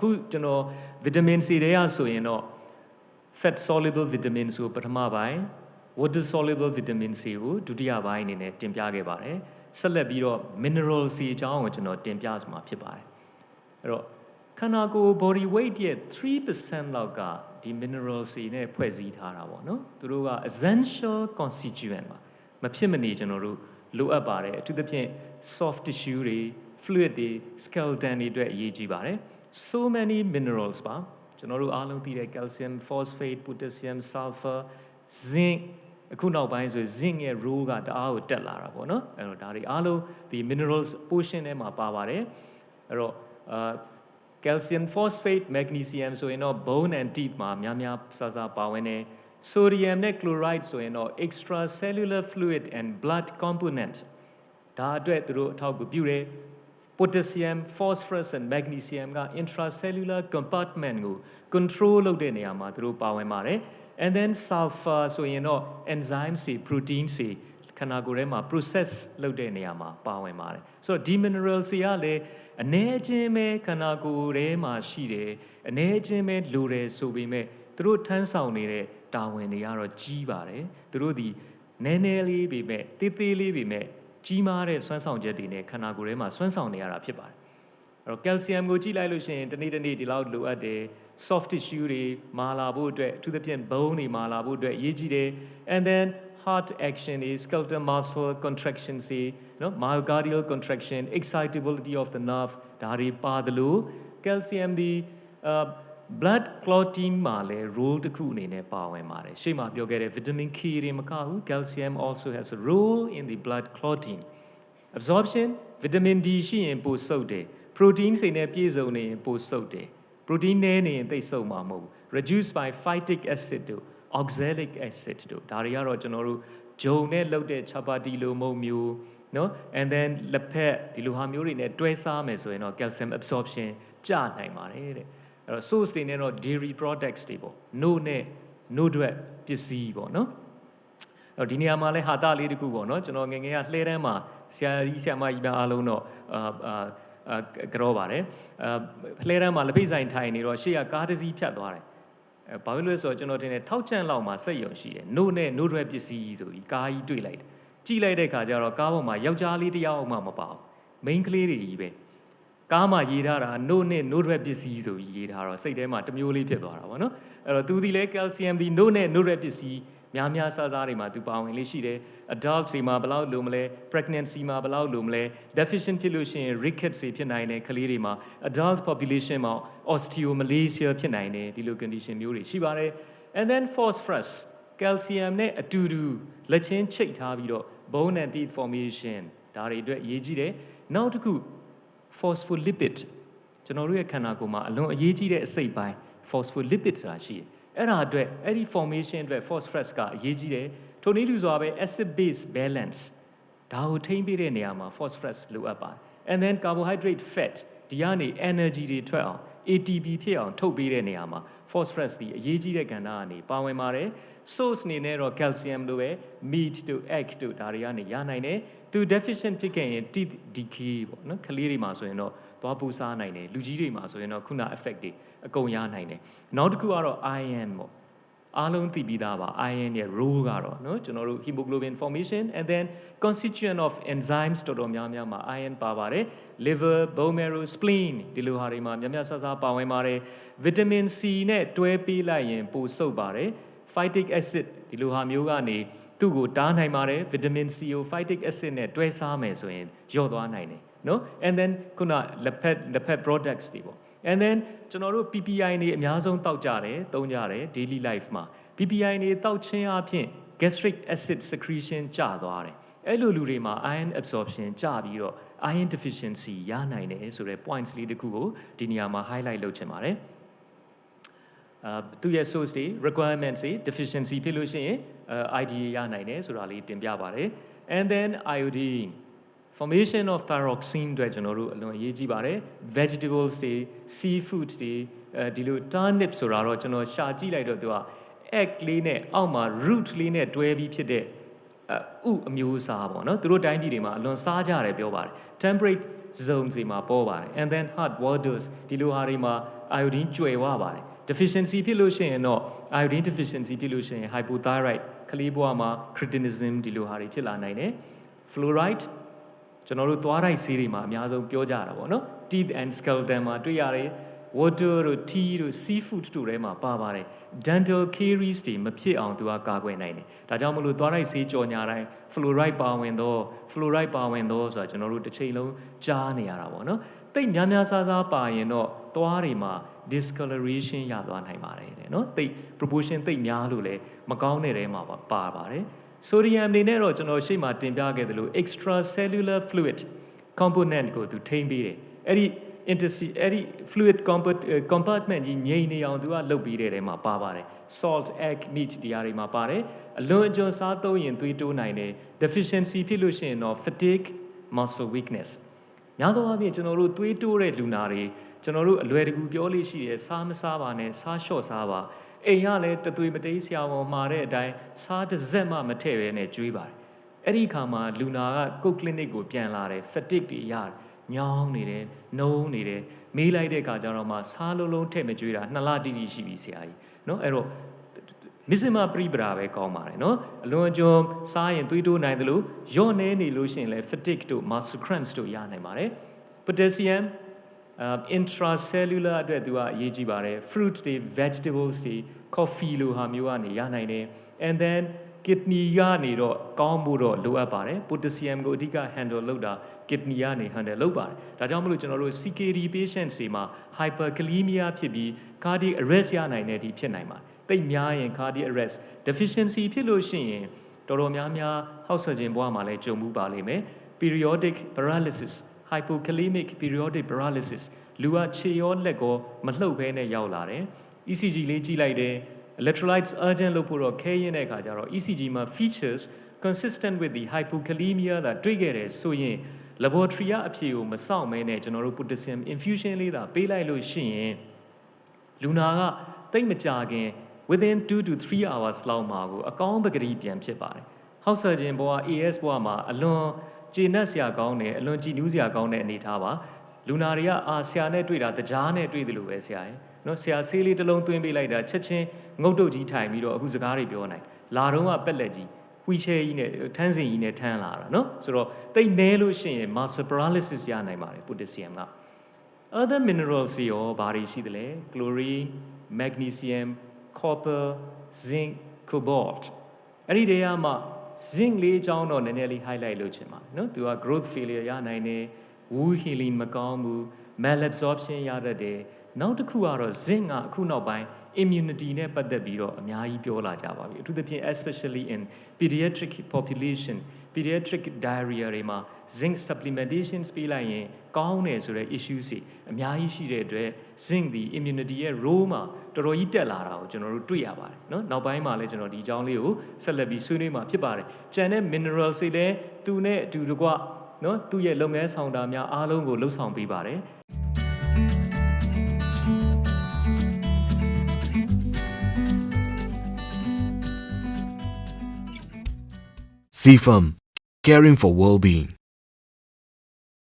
အဲ့တော့အခုကျွန်တော် vitamin C တွေကဆိုရင်တော့ fat soluble vitamins ကိုပထမပိုင်း water soluble vitamin C ကိုဒုတိယပိုင်းအနေနဲ့တင်ပြခဲ့ပါတယ်ဆက်လက်ပြီးတော့ mineral C အကြောင်းကိုကျွန်တော်တင်ပြမှာဖြစ်ပါတယ်အဲ့တော့ခန္ဓာကိုယ် body weight ရဲ့3%လောက်ကဒီ mineral C နဲ့ဖွဲ့စည်းထားတာပေါ့နော်သူတို့က essential constituent ပါမဖြစ်မနေကျွန်တော်တို့လိုအပ်ပါတယ်အထူးသဖြင့် soft tissue တွေ fluid တွေ skeleton တွေအတွက်အရေးကြီးပါတယ် so many minerals ပါကျွန်တော်တို့အားလုံးသိတဲ့ calcium phosphate potassium sulfur zinc အခုနောက်ပိုင်းဆို zinc ရဲ့ role ကတအားကိုတက်လာတာပေါ့နော်အဲ့တော့ဒါတွေအားလုံးဒီ minerals portion ထဲမှာပါပါတယ်အဲ့တော့အာ calcium phosphate magnesium ဆိုရင်တော့ bone and teeth မှာများများဆဆပါဝင်နေ sodium နဲ့ chloride ဆိုရင်တော့ extracellular fluid and blood component ဒါအတွက်သူတို့အထောက်အကူပြုတယ် potassium phosphorus and magnesium က intracellular compartment ကို control လုပ်တဲ့နေရာမှာသူတို့ပါဝင်ပါတယ် and then sulfur ဆိုရင်တော့ enzymes တွေ proteins တွေခန္ဓာကိုယ်ထဲမှာ process လုပ်တဲ့နေရာမှာပါဝင်ပါတယ်ဆိုတော့ဒီ minerals တွေကလည်းအ ਨੇ ချင်းပဲခန္ဓာကိုယ်ထဲမှာရှိတယ်အ ਨੇ ချင်းပဲလိုတယ်ဆိုပေမဲ့သူတို့ထမ်းဆောင်နေတဲ့တာဝန်တွေကတော့ကြီးပါတယ်သူတို့ဒီနည်းနည်းလေးပေမဲ့တေးသေးလေးပေမဲ့ ကြီးမားတဲ့စွမ်းဆောင်ချက်တွေနဲ့ခန္ဓာကိုယ်ထဲမှာစွမ်းဆောင်နေရတာဖြစ်ပါတယ်အဲ့တော့ကယ်လ်ဆီယမ်ကိုကြည့်လိုက်လို့ရှိရင်တနေ့တနေ့ဒီလောက်လိုအပ်တယ် soft tissue တွေမာလာဖို့အတွက်အထူးသဖြင့် bone တွေမာလာဖို့အတွက်အရေးကြီးတယ် and then heart action is skeletal muscle contraction စီနော် myocardial contraction excitability of the nerve ဒါတွေပါတယ်လို့ calcium ဒီ blood clotting မှာလည်း role တစ်ခုအနေနဲ့ပါဝင်ပါတယ်ရှေ့မှာပြောခဲ့တဲ့ vitamin K တွေမကဘူး calcium also has a role in the blood clotting absorption vitamin D ရှိရင်ပိုစုပ်တယ် protein စိနဲ့ပြည့်စုံနေရင်ပိုစုပ်တယ် protein နည်းနေရင်သိပ်စုပ်မှာမဟုတ်ဘူး reduced by phytic acid တို့ oxalic acid တို့ဒါတွေကတော့ကျွန်တော်တို့ဂျုံနဲ့လုပ်တဲ့ chapati လိုမုံမျိုးနော် and then လက်ဖက်ဒီလိုဟာမျိုးတွေနဲ့တွဲစားမယ်ဆိုရင်တော့ calcium absorption ကျနိုင်ပါတယ်တဲ့ အဲ့တော့ source တွေနဲ့တော့ dairy products တွေပေါ့ no နဲ့ no တွေပစ္စည်းပေါ့နော်အဲ့တော့ဒီနေရာမှာလဲဟာတာလေးတခုပေါ့နော်ကျွန်တော်ငယ်ငယ်ကလှဲတန်းမှာဆရာကြီးဆရာမကြီးများအားလုံးတော့အာအာအာကြောပါတယ်အာလှဲတန်းမှာလက်ဖိတ်ဆိုင်ထိုင်နေတော့ရှေ့ကကားတစ်စီးဖြတ်သွားတယ်အဲဘာလို့လဲဆိုတော့ကျွန်တော်တင်တယ်ထောက်ချန့်လောက်မှာစက်ယုံရှိတယ်။ no နဲ့ no တွေပစ္စည်းဆိုပြီးကားကြီးတွေ့လိုက်တယ်။ကြည့်လိုက်တဲ့ခါကျတော့ကားပေါ်မှာယောက်ျားလေးတစ်ယောက်မှမပါဘူး။ main ကလေးတွေကြီးပဲ။ ကားမှာရေးထားတာ no နဲ့ no တွေပစ္စည်းဆိုပြီးရေးထားတော့စိတ်ထဲမှာတမျိုးလေးဖြစ်သွားတာပေါ့နော်။အဲ့တော့သူဒီလဲ calcium ဒီ no နဲ့ no တွေပစ္စည်းများများစားစားတွေမှာသူပါဝင်လေးရှိတယ် adult တွေမှာဘယ်လောက်လိုမလဲ pregnancy မှာဘယ်လောက်လိုမလဲ deficient ဖြစ်လို့ရှိရင် rickets တွေဖြစ်နိုင်တယ်ကလေးတွေမှာ adult population မှာ osteomalacia ဖြစ်နိုင်တယ်ဒီလို condition မျိုးတွေရှိပါတယ် and then phosphorus calcium နဲ့အတူတူလက်ချင်းချိတ်ထားပြီးတော့ bone and teeth formation ဒါတွေအတွက်အရေးကြီးတယ်နောက်တစ်ခု phospholipid ကျွန်တော်တို့ရဲ့ခန္ဓာကိုယ်မှာအလွန်အရေးကြီးတဲ့အစိတ်ပိုင်း phospholipid ဆိုတာရှိတယ်အဲ့ဒါအတွက်အဲ့ဒီ formation အတွက် phosphorus ကအရေးကြီးတယ်ထိုနည်းတူစွာပဲ acid base balance ဒါကိုထိန်းပေးတဲ့နေရာမှာ phosphorus လိုအပ်ပါတယ် and then carbohydrate fat ဒီကနေ energy တွေထွက်အောင် ATP ဖြစ်အောင်ထုတ်ပေးတဲ့နေရာမှာ phosphorus ဒီအရေးကြီးတဲ့ကဏ္ဍကနေပါဝင်ပါတယ် source အနေနဲ့တော့ calcium လိုပဲ meat တို့ egg တို့ဒါတွေကနေရနိုင်တယ်သူ deficient ဖြစ်ခဲ့ရင် teeth decay ပေါ့နော်ကလေးတွေမှာဆိုရင်တော့သွားပူစားနိုင်တယ်လူကြီးတွေမှာဆိုရင်တော့ခုန effect တွေအကုန်ရနိုင်တယ်နောက်တစ်ခုကတော့ iron ပေါ့အားလုံးသိပြီးသားပါ iron ရဲ့ role ကတော့เนาะကျွန်တော်တို့ hemoglobin formation and then constituent of enzymes တော်တော်များများမှာ iron ပါပါတယ် liver bone marrow spleen ဒီလိုဟာတွေမှာများများဆဆပါဝင်ပါတယ် vitamin C နဲ့တွဲပေးလိုက်ရင်ပိုဆုပ်ပါတယ် phytic acid ဒီလိုဟာမျိုးကနေ သူ့ကိုတားနိုင်ပါတယ် vitamin C ကို phytic acid နဲ့တွဲစားမယ်ဆိုရင်ညော့သွားနိုင်တယ်နော် and then ခုနလက်ဖက်လက်ဖက် products တွေပေါ့ and then ကျွန်တော်တို့ PPI နေအများဆုံးတောက်ကြတယ်သုံးကြတယ် daily life မှာ PPI နေတောက်ခြင်းအပြင် gastric acid secretion ကျသွားတယ်အဲ့လိုလူတွေမှာ iron absorption ကျပြီးတော့ iron deficiency ရနိုင်တယ်ဆိုတဲ့ points လေးတခုကိုဒီနေရာမှာ highlight လုပ်ချင်ပါတယ် အာသူရဲ့ source တွေ requirements တွေ deficiency ဖြစ်လို့ရှိရင် IDA ရနိုင်တယ်ဆိုတာလေးတင်ပြပါတယ် and then iodine formation of thyroxine အတွက်ကျွန်တော်တို့အလွန်အရေးကြီးပါတယ် vegetables တွေ seafood တွေအဲဒီလို turnip ဆိုတာတော့ကျွန်တော်ရှာကြည့်လိုက်တော့သူက egg လေးနဲ့အောက်မှာ root လေးနဲ့တွဲပြီးဖြစ်တဲ့ဥအမျိုးအစားပေါ့နော်သူတို့တိုင်းပြည်တွေမှာအလွန်စားကြတယ်ပြောပါတယ် temperate zones တွေမှာပေါ်ပါတယ် and then hard waters ဒီလိုဟာတွေမှာ iodine ကျွယ်ဝပါတယ် deficiency ဖြစ်လို့ရှိရင်တော့ iodine deficiency ဖြစ်လို့ရှိရင် hypothyroid ကလေးဘဝမှာ cretinism ဒီလိုဟာတွေဖြစ်လာနိုင်တယ် fluoride ကျွန်တော်တို့သွားတိုက်ဆေးတွေမှာအများဆုံးပြောကြတာပေါ့နော် teeth and skeleton မှာတွေ့ရတယ် water တို့ tea တို့ seafood တို့ထဲမှာပါပါတယ် dental caries တွေမဖြစ်အောင်သူကကာကွယ်နိုင်တယ်ဒါကြောင့်မလို့သွားတိုက်ဆေးကြော်ညာတိုင်း fluoride ပါဝင်တော့ fluoride ပါဝင်တော့ဆိုတာကျွန်တော်တို့တစ်ချိန်လုံးကြားနေရတာပေါ့နော်တိတ်များများစားစားပါရင်တော့သွားတွေမှာ discoloration ရသွားနိုင်ပါတယ်တဲ့နော်တိတ် proportion တိတ်များလို့လည်းမကောင်းတဲ့ထဲမှာပါပါပါတယ် sodium အနေနဲ့တော့ကျွန်တော်ရှေ့မှာတင်ပြခဲ့သလို extracellular fluid component ကိုသူထိန်းပေးတယ်အဲ့ဒီ interstitial အဲ့ဒီ fluid compa- အဲ compartment ကြီးငြိမ်နေအောင်သူကလုပ်ပြီးတဲ့ထဲမှာပါပါတယ် salt egg meat ဒီဟာတွေမှာပါတယ်အလွန်အကျွံစားသုံးရင်သွေးတိုးနိုင်တယ် deficiency ဖြစ်လို့ရှိရင်တော့ fatigue muscle weakness များသောအားဖြင့်ကျွန်တော်တို့သွေးတိုးတဲ့လူနာတွေ ကျွန်တော်တို့အလွယ်တကူပြောလို့ရှိတယ်စားမစားပါနဲ့စားလျှော့စားပါအိမ်ကလည်းတသွေးမတိတ်ဆရာဝန်မှာတဲ့အတိုင်းစားတစ်စက်မှမထည့်ဘဲနဲ့ကျွေးပါတယ်အဲ့ဒီခါမှာလူနာကကုတ်ကလနစ်ကိုပြန်လာတယ် fatigue တွေရတယ်ညောင်းနေတယ်နှုံးနေတယ်မေးလိုက်တဲ့အခါကျတော့မှစားလုံးလုံးထည့်မကျွေးတာနှစ်လတိတိရှိပြီဆရာကြီးเนาะအဲ့တော့ မစ္စမပရိပရာပဲကောင်းပါတယ်เนาะအလွန်အကျွံစားရင်သွေးတိုးနိုင်တယ်လို့ယော့နေနေလို့ရှိရင်လည်း fatigue တို့ muscle cramps တို့ရနိုင်ပါတယ် potassium uh, intracellular အတွက်သူကအရေးကြီးပါတယ် fruit တွေ vegetables တွေ coffee လိုဟာမျိုးကနေရနိုင်တယ် and then kidney ကနေတော့ကောင်းဖို့တော့လိုအပ်ပါတယ် potassium ကိုအဓိက handle လုပ်တာ kidney ကနေ handle လုပ်ပါတယ်ဒါကြောင့်မလို့ကျွန်တော်တို့ CKD patients တွေမှာ hyperkalemia ဖြစ်ပြီး cardiac arrest ရနိုင်တဲ့ဒီဖြစ်နိုင်ပါတယ်တိတ်များရင် cardiac arrest deficiency ဖြစ်လို့ရှိရင်တော်တော်များများဟောက်ဆခြင်းဘဝမှာလည်းကြုံမှုပါလိမ့်မယ် periodic paralysis hypokalemic periodic paralysis လူကခြေရောလက်ကောမလှုပ်ဘဲနဲ့ရောက်လာတယ် ECG လေးကြည့်လိုက်တယ် electrolytes urgent လို့ဖို့တော့ခဲရင်တဲ့အခါကျတော့ ECG မှာ features consistent with the hypokalemia that တွေ့ခဲ့တယ်ဆိုရင် laboratory အဖြေကိုမစောင့်မဲနဲ့ကျွန်တော်တို့ potassium infusion လေးသာပေးလိုက်လို့ရှိရင်လူနာကတိတ်မကြခင် within 2 to 3 hours လောက်မှာကိုအကောင်းပကတိပြန်ဖြစ်ပါတယ်။ဟောက်ဆာခြင်းဘဝ AS ဘဝမှာအလွန် ကျေနပ်စရာကောင်းတယ်အလွန်ကြည်နူးစရာကောင်းတဲ့အနေအထားပါ။လူနာတွေကအာဆရာနဲ့တွေ့တာတကြားနဲ့တွေ့တယ်လို့ပဲဆရာရဲ့။နော်ဆရာဆေးလေးတစ်လုံးသွင်းပေးလိုက်တာချက်ချင်းငုတ်တုတ်ကြီးထိုင်ပြီးတော့အခုစကားတွေပြောနိုင်။လာတော့ကပက်လက်ကြီးဝီချဲကြီးနဲ့ထန်းစင်ကြီးနဲ့ထန်းလာတာနော်ဆိုတော့တိတ်နဲလို့ရှိရင် muscle paralysis ရနိုင်ပါတယ် potassium က other minerals တွေရောဘာတွေရှိသလဲ chlorine magnesium copper zinc cobalt အဲ့ဒီတွေကမှ zinc လေးအကြောင်းတော့နည်းနည်းလေး highlight လုပ်ချင်ပါတယ်နော်သူက growth failure ရနိုင်တယ် wound healing မကောင်းဘူး malabsorption ရတတ်တယ်နောက်တစ်ခုကတော့ zinc ကအခုနောက်ပိုင်း immunity နဲ့ပတ်သက်ပြီးတော့အများကြီးပြောလာကြပါပြီအထူးသဖြင့် especially in pediatric population pediatric diarrhea တွေမှာ zinc supplementation ပေးလိုက်ရင်ကောင်းတယ်ဆိုတဲ့ issues တွေအများကြီးရှိတဲ့အတွက် zinc ဒီ immunity ရဲ့ role မှာတော်တော်ကြီးတက်လာတာကိုကျွန်တော်တို့တွေ့ရပါတယ်เนาะနောက်ပိုင်းမှာလည်းကျွန်တော်ဒီအကြောင်းလေးကိုဆက်လက်ပြီးဆွေးနွေးမှာဖြစ်ပါတယ်ကျန်တဲ့ minerals တွေလည်းသူနဲ့အတူတကွเนาะသူ့ရဲ့လုပ်ငန်းဆောင်တာများအားလုံးကိုလှုပ်ဆောင်ပေးပါတယ် CFAM, caring for well-being.